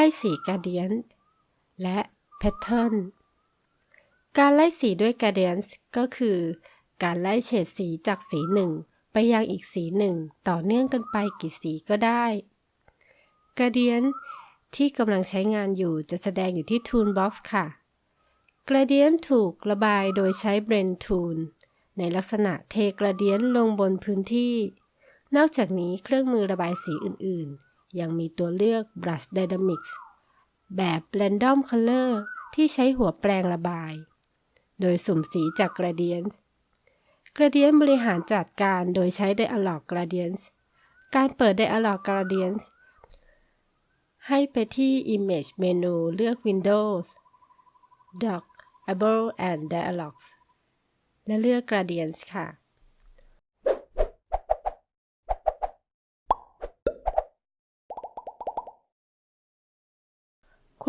ไล่สี gradient และ pattern การไล่สีด้วย gradient ก็คือ การไล่เฉดสีจากสีหนึ่งไปยังอีกสีหนึ่งต่อเนื่องกันไปกี่สีก็ได้ gradient ที่กำลังใช้งานอยู่จะแสดงอยู่ที่ Toolbox ค่ะ Gradient ถูกระบายโดยใช้ Blend Tool ในลักษณะเท Gradient ลงบนพื้นที่ นอกจากนี้เครื่องมือระบายสีอื่นๆ ยังมีตัวเลือก Brush Dynamics แบบ Random Color ที่ใช้หัวแปรงระบาย โดยสุ่มสีจาก Gradient Gradient บริหารจัดการโดยใช้ Dialog Gradients การเปิด Dialog Gradients ให้ไปที่ Image เมนูเลือก Windows Dock Able and Dialogs และเลือก Gradients ค่ะ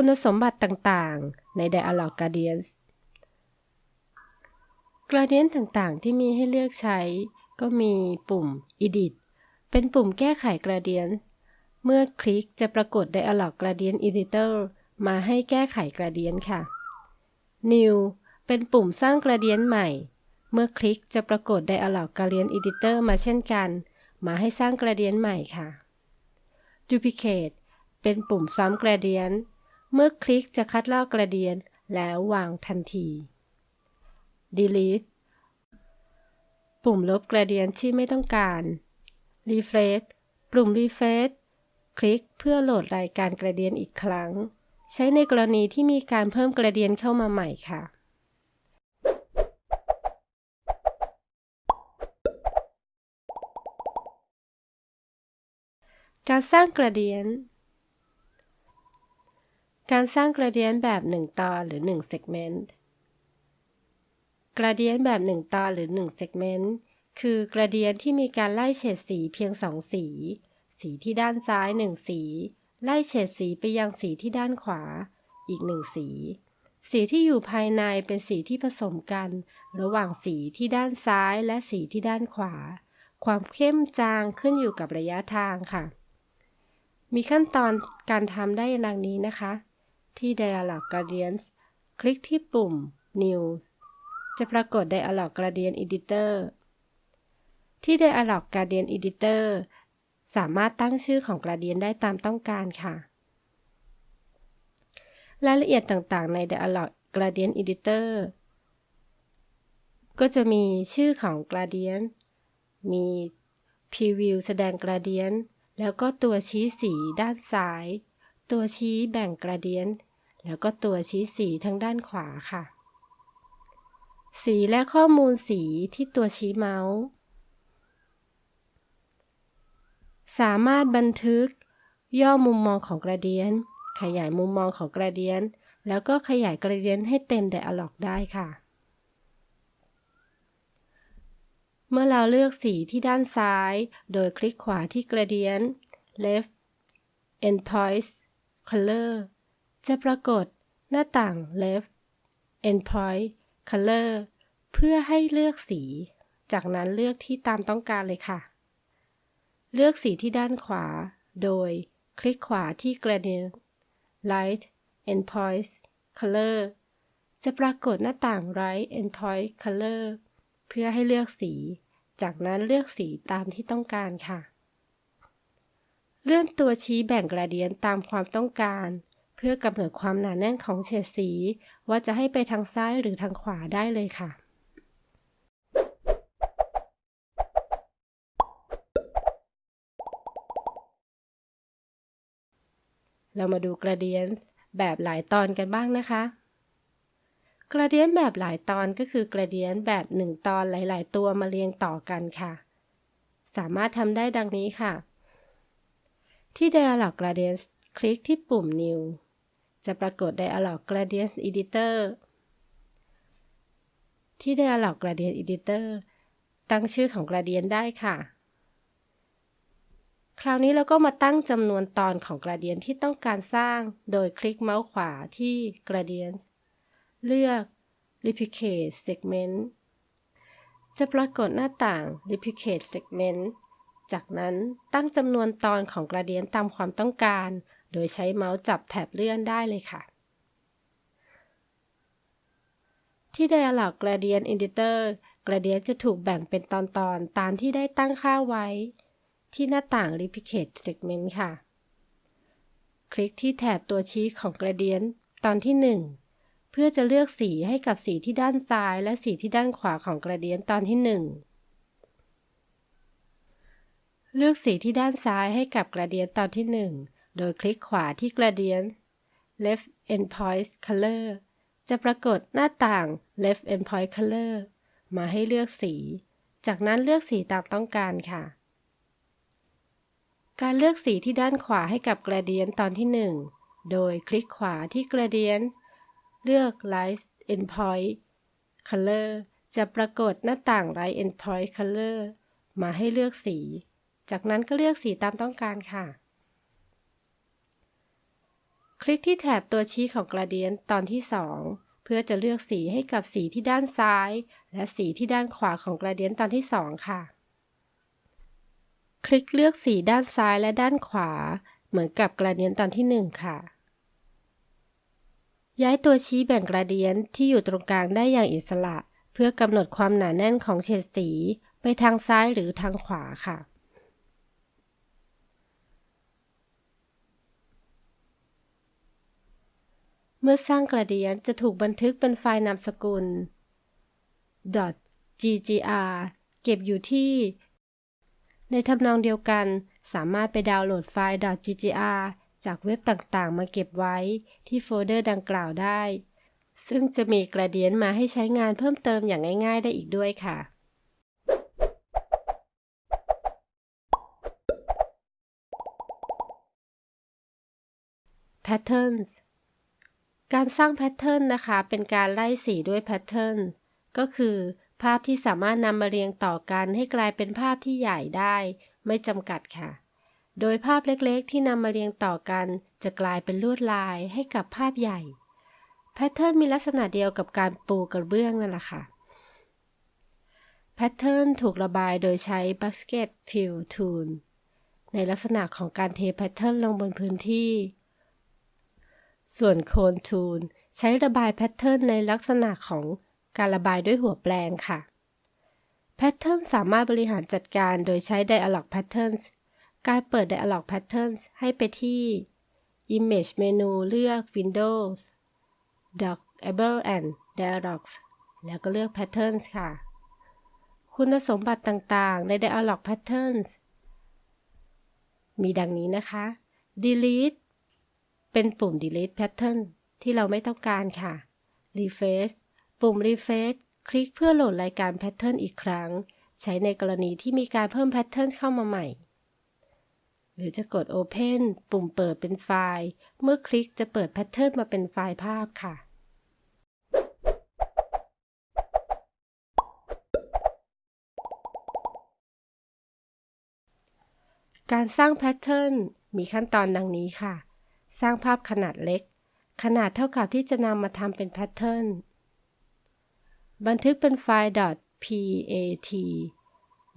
คุณสมบัติต่างๆ ใน Dialog Gradients Gradient ต่างๆ ที่มีให้เลือกใช้ ก็มีปุ่ม Edit เป็นปุ่มแก้ไข Gradient เมื่อคลิกจะปรากฏ Dialog Gradient Editor มาให้แก้ไข Gradient ค่ะ New เป็นปุ่มสร้าง Gradient ใหม่ เมื่อคลิกจะปรากฏ Dialog Gradient Editor มาเช่นกัน มาให้สร้าง Gradient ใหม่ค่ะ Duplicate เป็นปุ่มซ้ำ Gradient เมื่อคลิกจะคัดลอก Gradient แล้ววางทันที Delete ปุ่มลบ Gradient ที่ไม่ต้องการ Refresh ปุ่ม Refresh คลิกเพื่อโหลดรายการ Gradient อีกครั้ง ใช้ในกรณีที่มีการเพิ่ม Gradient เข้ามาใหม่ค่ะการสร้าง Gradient การสร้าง Gradient แบบ 1 ตอนหรือ1 segment Gradient แบบ 1 ตอนหรือ1 segment คือ Gradient ที่มีการไล่เฉดสีเพียง 2 สี สีที่ด้านซ้าย 1 สี ไล่เฉดสีไปยังสีที่ด้านขวา อีก 1 สี สีที่อยู่ภายในเป็นสีที่ผสมกัน ระหว่างสีที่ด้านซ้ายและสีที่ด้านขวา ความเข้มจางขึ้นอยู่กับระยะทางค่ะ มีขั้นตอนการทำได้ดังนี้นะคะ ที่ Dialog Gradients คลิกที่ปุ่ม New จะปรากฏ Dialog Gradient Editor ที่ Dialog Gradient Editor สามารถตั้งชื่อของ Gradient ได้ตามต้องการค่ะ รายละเอียดต่างๆ ใน Dialog Gradient Editor ก็จะมีชื่อของ Gradient มี Preview แสดง Gradient แล้วก็ตัวชี้สีด้านซ้าย ตัวชี้แบ่ง Gradient แล้วก็ตัวชี้สีทางด้านขวาค่ะ สีและข้อมูลสีที่ตัวชี้เมาส์ สามารถบันทึก ย่อมุมมองของกระเดียน ขยายมุมมองของกระเดียน แล้วก็ขยายกระเดียนให้เต็มไดอะล็อกได้ค่ะ เมื่อเราเลือกสีที่ด้านซ้าย โดยคลิกขวาที่ Gradient Left Endpoints Color จะปรากฏหน้าต่าง Left Endpoint Color เพื่อให้เลือกสี จากนั้นเลือกที่ตามต้องการเลยค่ะ เลือกสีที่ด้านขวา โดยคลิกขวาที่ Gradient Light Endpoint Color จะปรากฏหน้าต่าง Right Endpoint Color เพื่อให้เลือกสี จากนั้นเลือกสีตามที่ต้องการค่ะ เลื่อนตัวชี้แบ่ง Gradient ตามความต้องการ เพื่อกำหนดความหนาแน่นของเฉดสี ว่าจะให้ไปทางซ้ายหรือทางขวาได้เลยค่ะเรามาดูกระเดียนแบบหลายตอนกันบ้างนะคะ กระเดียนแบบหลายตอนก็คือกระเดียนแบบหนึ่งตอนหลาย ๆ ตัวมาเรียงต่อกันค่ะ สามารถทำได้ดังนี้ค่ะ ที่ Dialog Gradients คลิกที่ปุ่ม New จะปรากฏ Dialog Gradient Editor ที่ Dialog Gradient Editor ตั้งชื่อของ Gradient ได้ค่ะ คราวนี้เราก็มาตั้งจำนวนตอนของ Gradient ที่ต้องการสร้าง โดยคลิกเมาส์ขวาที่ Gradient เลือก Replicate Segment จะปรากฏหน้าต่าง Replicate Segment จากนั้นตั้งจำนวนตอนของ Gradient ตามความต้องการ โดยใช้เมาส์จับแถบเลื่อนได้เลยค่ะ ที่ Dialog Gradient Editor Gradient จะถูกแบ่งเป็นตอนๆตามที่ได้ตั้งค่าไว้ ที่หน้าต่าง Replicate Segment ค่ะ คลิกที่แถบตัวชี้ของ Gradient ตอนที่ 1เพื่อจะเลือกสีให้กับสีที่ด้านซ้ายและสีที่ด้านขวาของ Gradient ตอนที่ 1 เลือกสีที่ด้านซ้ายให้กับ Gradient ตอนที่1 โดยคลิกขวาที่ Gradient Left Endpoint Color จะปรากฏหน้าต่าง Left Endpoint Color มาให้เลือกสี จากนั้นเลือกสีตามต้องการค่ะ การเลือกสีที่ด้านขวาให้กับ Gradient ตอนที่ 1 โดยคลิกขวาที่ Gradient เลือก Light Endpoint Color จะปรากฏหน้าต่าง Light Endpoint Color มาให้เลือกสี จากนั้นก็เลือกสีตามต้องการค่ะ คลิกที่แถบตัวชี้ของ Gradient ตอนที่ 2 เพื่อจะเลือกสีให้กับสีที่ด้านซ้าย และสีที่ด้านขวาของ Gradient ตอนที่ 2 ค่ะ คลิกเลือกสีด้านซ้ายและด้านขวา เหมือนกับ Gradient ตอนที่ 1 ค่ะ ย้ายตัวชี้แบ่ง Gradient ที่อยู่ตรงกลางได้อย่างอิสระ เพื่อกำหนดความหนาแน่นของเฉดสี ไปทางซ้ายหรือทางขวาค่ะ มื่อสร้างกระเดียนจะถูกบันทึกเป็นไฟล์นามสกุล .ggr เก็บอยู่ที่ ในทำนองเดียวกัน สามารถไปดาวน์โหลดไฟล์ .ggr จากเว็บต่างๆ มาเก็บไว้ที่โฟลเดอร์ดังกล่าวได้ ซึ่งจะมี gradient มาให้ใช้งานเพิ่มเติมอย่างง่ายๆ ได้อีกด้วยค่ะ Patterns การสร้าง pattern นะคะ เป็นการไล่สีด้วย pattern ก็คือ ภาพที่สามารถนำมาเรียงต่อกันให้กลายเป็นภาพที่ใหญ่ได้ ไม่จำกัดค่ะ โดยภาพเล็กๆ ที่นำมาเรียงต่อกัน จะกลายเป็นลวดลายให้กับภาพใหญ่ pattern มีลักษณะเดียวกับการปูกระเบื้องนั่นแหละค่ะ pattern ถูกระบายโดยใช้ Bucket Fill Tool ในลักษณะของการเท pattern ลงบนพื้นที่ ส่วนโคนทูลใช้ระบายแพทเทิร์นในลักษณะของการระบายด้วยหัวแปลงค่ะ แพทเทิร์นสามารถบริหารจัดการโดยใช้ Dialog Patterns การเปิด Dialog Patterns ให้ไปที่ Image เมนูเลือก Windows Dockable and Dialogs แล้วก็เลือก Patterns ค่ะ คุณสมบัติต่างๆ ใน Dialog Patterns มีดังนี้นะคะ Delete เป็นปุ่ม delete pattern ที่เราไม่ต้องการค่ะ refresh ปุ่ม refresh คลิกเพื่อโหลดรายการ pattern อีกครั้ง ใช้ในกรณีที่มีการเพิ่ม pattern เข้ามาใหม่ หรือจะกด open ปุ่มเปิดเป็นไฟล์ เมื่อคลิกจะเปิด pattern มาเป็นไฟล์ภาพค่ะการสร้าง pattern มีขั้นตอนดังนี้ค่ะ สร้างภาพขนาดเล็ก ขนาดเท่ากับที่จะนำมาทำเป็น pattern บันทึกเป็นไฟล์ .pat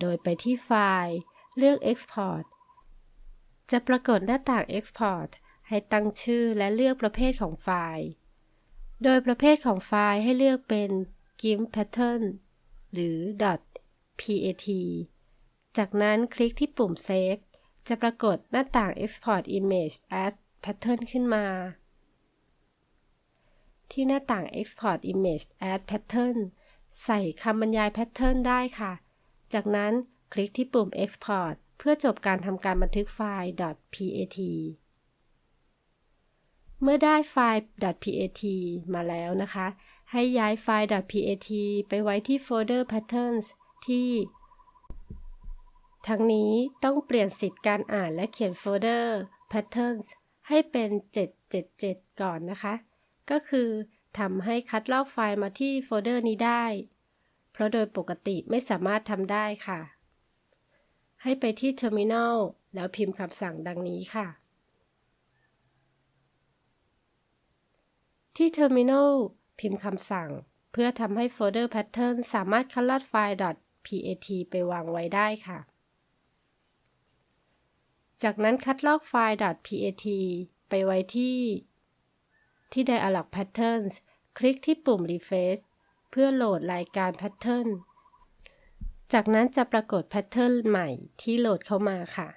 โดยไปที่ไฟล์ เลือก Export จะปรากฏหน้าต่าง Export ให้ตั้งชื่อและเลือกประเภทของไฟล์ โดยประเภทของไฟล์ให้เลือกเป็น GIMP pattern หรือ .pat จากนั้นคลิกที่ปุ่ม Save จะปรากฏหน้าต่าง Export Image as Pattern ขึ้นมา ที่หน้าต่าง Export Image Add Pattern ใส่คำบรรยาย Pattern ได้ค่ะ จากนั้นคลิกที่ปุ่ม Export เพื่อจบการทำการบันทึกไฟล์ .pat เมื่อได้ไฟล์ .pat มาแล้วนะคะ ให้ย้ายไฟล์ .pat ไปไว้ที่โฟลเดอร์ Patterns ที่ ทั้งนี้ต้องเปลี่ยนสิทธิ์การอ่านและเขียนโฟลเดอร์ Patterns ให้เป็น 777 ก่อนนะคะ ก็คือทำให้คัดลอกไฟล์มาที่โฟลเดอร์นี้ได้ เพราะโดยปกติไม่สามารถทำได้ค่ะ ให้ไปที่ Terminal แล้วพิมพ์คำสั่งดังนี้ค่ะ ที่ Terminal พิมพ์คำสั่ง เพื่อทำให้โฟลเดอร์ Pattern สามารถคัดลอกไฟล์ .pat ไปวางไว้ได้ค่ะ จากนั้นคัดลอกไฟล์ .pat ไปไว้ที่ ที่ Dialog Patterns คลิกที่ปุ่ม Refresh เพื่อโหลดรายการ Pattern จากนั้นจะปรากฏ Pattern ใหม่ที่โหลดเข้ามาค่ะ